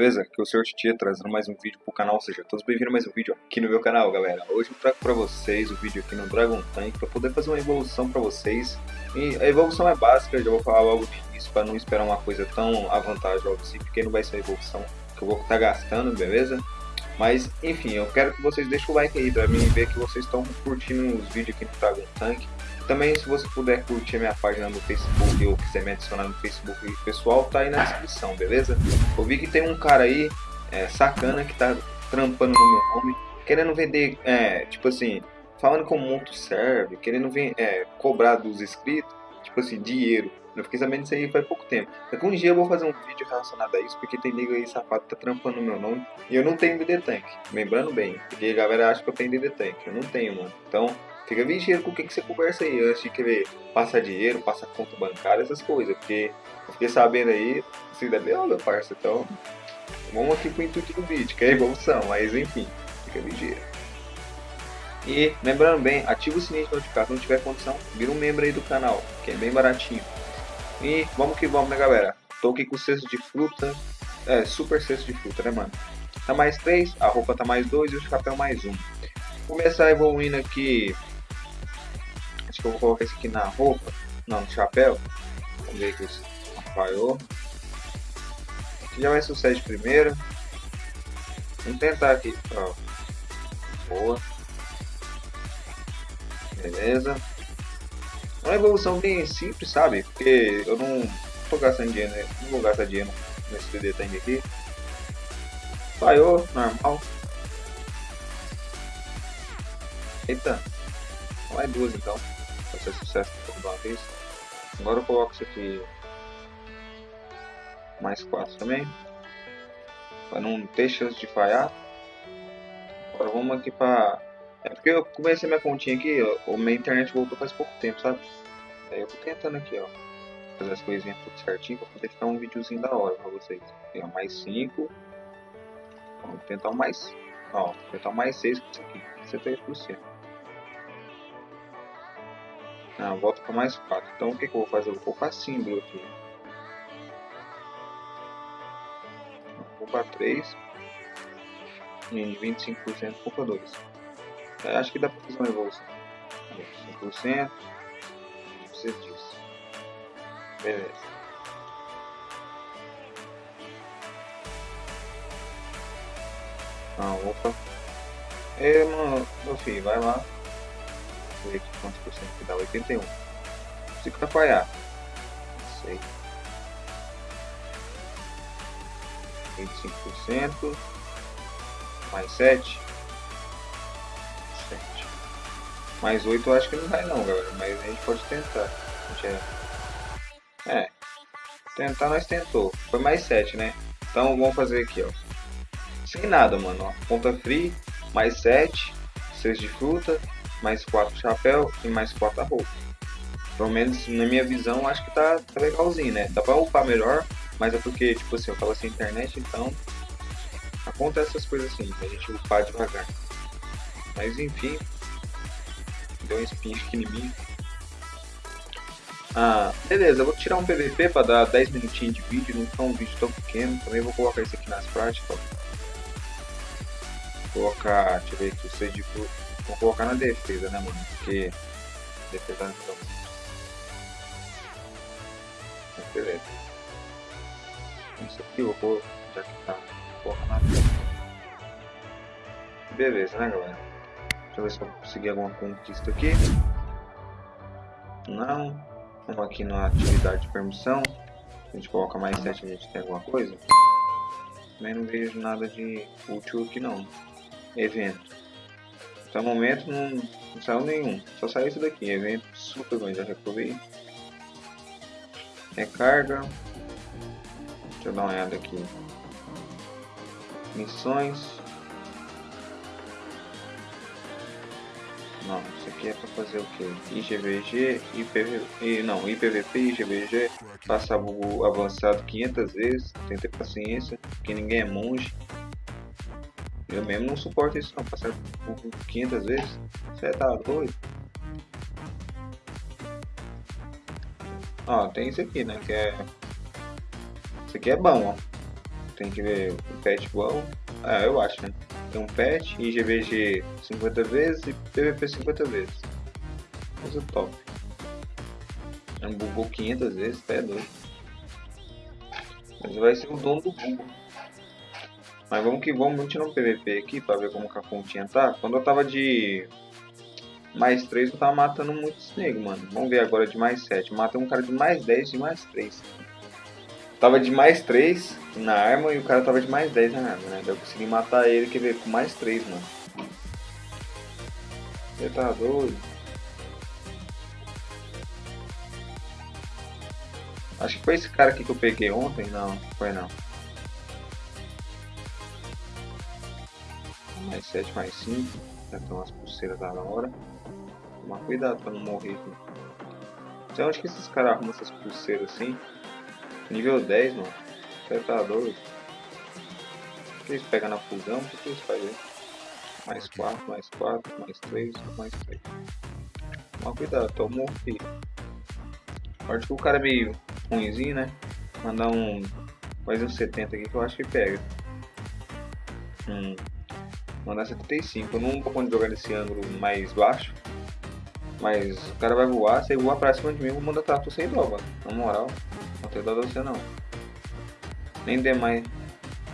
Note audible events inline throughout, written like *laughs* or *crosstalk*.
beleza? Aqui é o Sr. Titia trazendo mais um vídeo pro canal, seja todos bem-vindos a mais um vídeo aqui no meu canal, galera. Hoje eu trago pra vocês o vídeo aqui no Dragon Tank pra poder fazer uma evolução pra vocês. E a evolução é básica, já vou falar logo de início pra não esperar uma coisa tão avantajosa assim, porque não vai ser a evolução que eu vou estar tá gastando, beleza? Mas, enfim, eu quero que vocês deixem o like aí pra mim ver que vocês estão curtindo os vídeos aqui no Dragon Tank. Também, se você puder curtir minha página no Facebook ou quiser me adicionar no Facebook pessoal, tá aí na descrição, beleza? Eu vi que tem um cara aí, é, sacana, que tá trampando no meu nome, querendo vender, é, tipo assim, falando como muito serve, querendo ver, é, cobrar dos inscritos, tipo assim, dinheiro. Eu fiquei sabendo disso aí faz pouco tempo. Daqui um dia eu vou fazer um vídeo relacionado a isso, porque tem nego aí safado tá trampando no meu nome. E eu não tenho DD Tank, lembrando bem. Porque a galera acha que eu tenho DD Tank. Eu não tenho, mano. Então, Fica vigiando com o que, você conversa aí antes de querer passar dinheiro, passar conta bancária, essas coisas. Porque eu fiquei sabendo aí, assim, da meu, meu parça. Então, vamos aqui pro intuito do vídeo, que é evolução. Mas enfim, fica vigiando. E lembrando bem, ativa o sininho de notificação se tiver condição, vira um membro aí do canal, que é bem baratinho. E vamos que vamos, né galera? Tô aqui com o cesto de fruta, é, super cesto de fruta, né mano? Tá mais 3, a roupa tá mais 2 e o chapéu mais 1. Um. Começar evoluindo aqui Que eu colocar isso aqui na roupa. Não, no chapéu. Vamos ver que isso falhou. Aqui já vai sucesso primeiro. Vamos tentar aqui. Ó. Boa. Beleza. Uma evolução bem simples, sabe? Porque eu não tô gastando dinheiro, né? não vou gastar dinheiro nesse Tank aqui. Falhou, normal. Eita. Mais duas então ser sucesso de uma vez. Agora eu coloco isso aqui mais 4 também. Para não ter chance de falhar. Agora vamos aqui para... É porque eu comecei minha continha aqui, ó, minha internet voltou faz pouco tempo, sabe? Aí eu tô tentando aqui, ó. Fazer as coisinhas tudo certinho para poder ficar um videozinho da hora para vocês. Tem mais 5. Vamos tentar mais... Ó, tentar mais 6 com isso aqui. 63%. Ah, volta para mais 4. Então o que, que eu vou fazer? Eu vou colocar símbolo aqui. Vou para 3. E 25% culpa 2. É, acho que dá para fazer uma evolução. 5%. Precisa disso. Beleza. Ah, opa. É, mano, meu filho, vai lá aqui quantos por cento que dá, 81. Se falhar, não sei. 25%, mais 7, 7. Mais 8 eu acho que não vai não, galera, mas a gente pode tentar. A gente é... é, tentar nós tentou. Foi mais 7, né? Então vamos fazer aqui, ó. Sem nada, mano, ó. Ponta free, mais 7, 6 de fruta, mais 4 chapéu e mais 4 roupa. Pelo menos na minha visão, acho que tá, tá legalzinho, né? Dá pra upar melhor, mas é porque, tipo assim, eu tava sem internet, então acontece essas coisas assim, a gente upar devagar. Mas enfim, deu um em mim. Ah, beleza, eu vou tirar um PVP para dar 10 minutinhos de vídeo, não ficar um vídeo tão pequeno. Também vou colocar isso aqui nas práticas. Vou colocar, deixa eu ver aqui, o de Vou colocar na defesa, né, mano? Porque defesa não tá muito. Beleza. Isso aqui eu vou já que tá. Porra, na Beleza, né, galera? Deixa eu ver se eu conseguir alguma conquista aqui. Não. Vamos aqui na atividade de permissão. A gente coloca mais 7, a gente tem alguma coisa. Também não vejo nada de útil aqui não. Evento. Até o momento não, não saiu nenhum. Só saiu isso daqui. Evento super bom, já reprovei. Recarga. Deixa eu dar uma olhada aqui. Missões. Não, isso aqui é para fazer o que? IGVG, IPV, não, IPVP, IGVG, passar o avançado 500 vezes, tem que ter paciência, porque ninguém é monge. Eu mesmo não suporto isso não, passar por 500 vezes. Você tá doido? Ó, tem isso aqui, né? Que é. Isso aqui é bom, ó. Tem que ver o pet bom. Ah, eu acho, né? Tem um pet, IGVG 50 vezes e PVP 50 vezes. Coisa top. Um bugou 500 vezes, até doido. Mas vai ser o dono do bug. Mas vamos que vamos, vamos tirar um PVP aqui pra ver como que a continha tá. Quando eu tava de mais 3, eu tava matando muitos negros, mano. Vamos ver agora de mais 7. Matei um cara de mais 10 de mais 3. Tava de mais 3 na arma e o cara tava de mais 10 na arma, né? Eu consegui matar ele, quer ver, com mais 3, mano. Você tá doido? Acho que foi esse cara aqui que eu peguei ontem. Não, foi não. 7, mais 5. Já tem umas pulseiras da hora. Tomar cuidado pra não morrer aqui. Então onde que esses caras arrumam essas pulseiras assim? Nível 10, mano. Você tá doido? O que eles pegam na fusão? O que eles fazem? Mais 4, mais 4, mais 3, mais 3. Toma cuidado, tô morri. Acho que o cara é meio ruimzinho, né? Mandar um. Mais um 70 aqui que eu acho que pega. Hum. Mandar 75. Eu não poder jogar nesse ângulo mais baixo. Mas o cara vai voar, se ele voar pra cima de mim, vou mandar trato sem dó, mano. Na moral. Não tem dó de você não. Nem demais.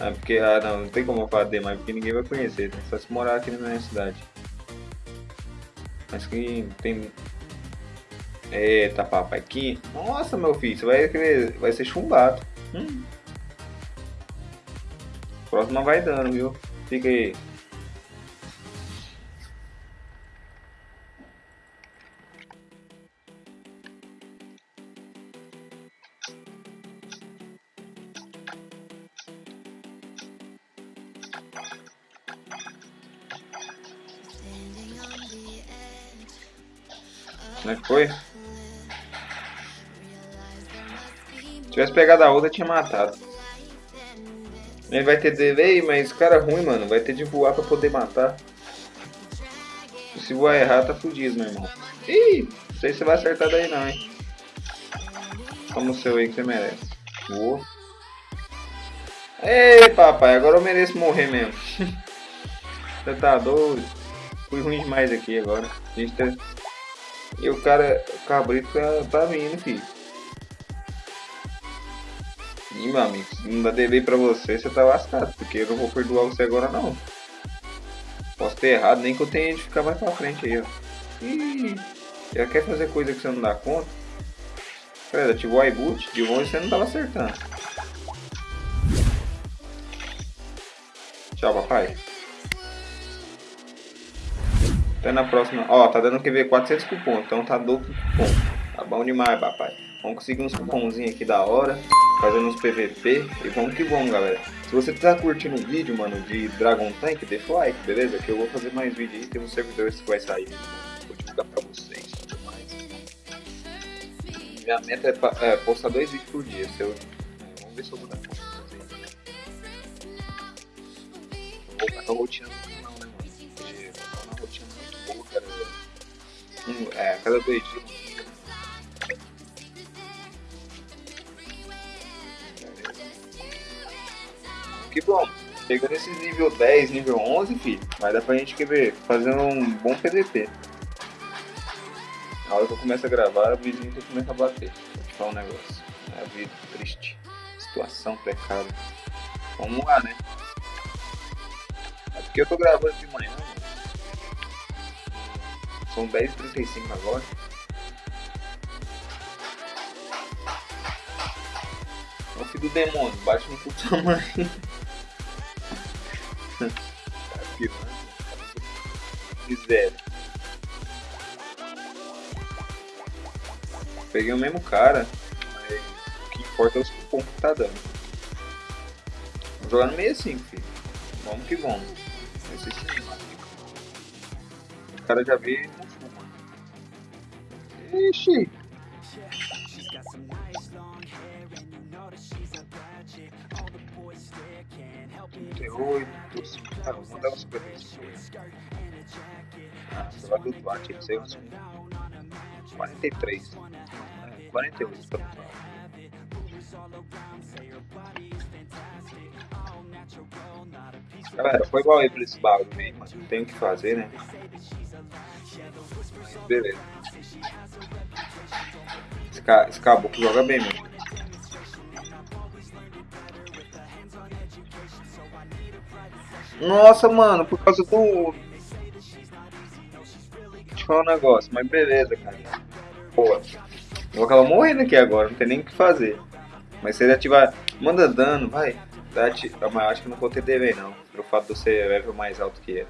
Ah, porque, ah não, não tem como eu falar demais, porque ninguém vai conhecer, né? Só se morar aqui na minha cidade. Mas que tem Eita papai, aqui. Nossa meu filho, você vai, querer, vai ser chumbado. Hum. Próxima vai dando, viu? Fica aí. Como é que foi? tivesse pegado a outra, tinha matado. Ele vai ter de... Ei, mas cara ruim, mano. Vai ter de voar pra poder matar. Se voar errar, tá fudido, meu irmão. Ih, não sei se você vai acertar daí não, hein. Toma o seu aí que você merece. Voou. Ei, papai, agora eu mereço morrer mesmo. *laughs* você tá doido? Fui ruim demais aqui agora. A gente tá... E o cara, o cabrito tá, tá vindo, filho. Ih, meu amigo, se não dá DV pra você, você tá lascado, porque eu não vou perdoar você agora não. Posso ter errado, nem que eu tenha de ficar mais pra frente aí, ó. Ih, já quer fazer coisa que você não dá conta? Pera, ativou o iBoot, de longe você não tava acertando. Tchau, papai. Até na próxima. Ó, tá dando QV 400 cupom, então tá duplo cupom. Tá bom demais, papai. Vamos conseguir uns cupomzinhos aqui da hora fazendo uns PVP e vamos que vamos, galera. Se você tá curtindo o vídeo, mano, de Dragon Tank, deixa o like, beleza? Que eu vou fazer mais vídeo aí, tem um servidor que vai sair, vou divulgar pra vocês tudo mais. Minha meta é, é, postar dois vídeos por dia, se eu... Vamos ver se eu vou dar conta de fazer Vou voltar com a rotina do canal, né, mano? Porque é uma rotina muito boa, cara. Um, é, cada dois dias que bom. Pegando esses nível 10, nível 11, filho, vai dar pra gente ver, fazendo um bom PVP. Na hora que eu começo a gravar, o vizinho começa a bater. Vou te falar um negócio. É a vida triste. Situação precária. Vamos lá, né? É porque eu tô gravando de manhã. São 10h35 agora. É o filho do demônio, bate no puto tamanho. Miséria. Peguei o mesmo cara, mas o que importa é os cupons que tá dando. Vamos jogar no meio assim, filho. Vamos que vamos. Esse cinema. O cara já veio no fumo. Ixi! 38, cara, vou mandar uns 55. Ah, você vai flutuar, tinha que ser uns 43. 48 pra flutuar. Galera, foi igual aí pra esse bagulho mano. Tem o que fazer, né? Beleza. Esse, ca... esse caboclo joga bem, mano. Nossa, mano, por causa do... Deixa eu falar um negócio, mas beleza, cara. Pô, vou acabar morrendo aqui agora, não tem nem o que fazer. Mas se ele ativar... Manda dano, vai. Mas acho que não vou ter DV não. Pelo fato de ser level mais alto que ele.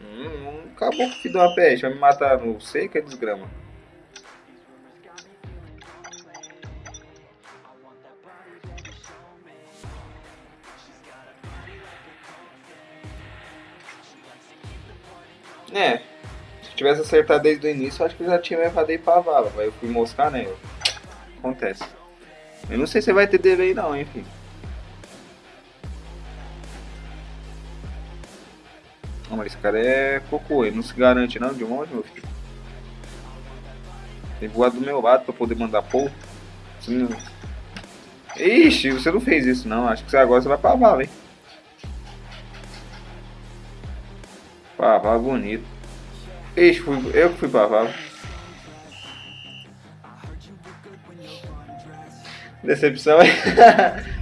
Hum, acabou que filho de uma peste. Vai me matar no que é desgrama. É, se tivesse acertado desde o início, acho que eu já tinha levado aí pra vala. Mas eu fui moscar, né? Acontece. Eu não sei se vai ter delay não, enfim. Esse cara é cocô, ele não se garante não de monte, meu filho. Tem voado do meu lado pra poder mandar. Não... Ixi, você não fez isso não, acho que você agora você vai pra vala, hein. Pra vala bonito. Ixi, fui, eu que fui pra vala. Decepção, *laughs*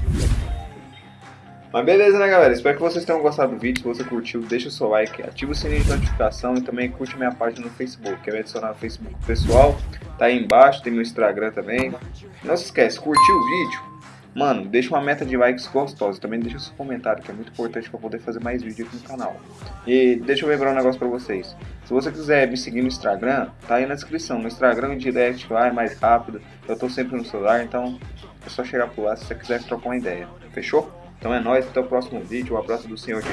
Mas beleza, né, galera? Espero que vocês tenham gostado do vídeo. Se você curtiu, deixa o seu like, ativa o sininho de notificação e também curte minha página no Facebook. Quer me adicionar no Facebook pessoal? Tá aí embaixo, tem meu Instagram também. Não se esquece, curtiu o vídeo? Mano, deixa uma meta de likes gostosa. Também deixa seu comentário, que é muito importante para poder fazer mais vídeo aqui no canal. E deixa eu lembrar um negócio para vocês. Se você quiser me seguir no Instagram, tá aí na descrição. No Instagram, direct lá é mais rápido. Eu tô sempre no celular, então é só chegar por lá se você quiser trocar uma ideia. Fechou? Então é nóis, até o próximo vídeo. Um abraço do Senhor from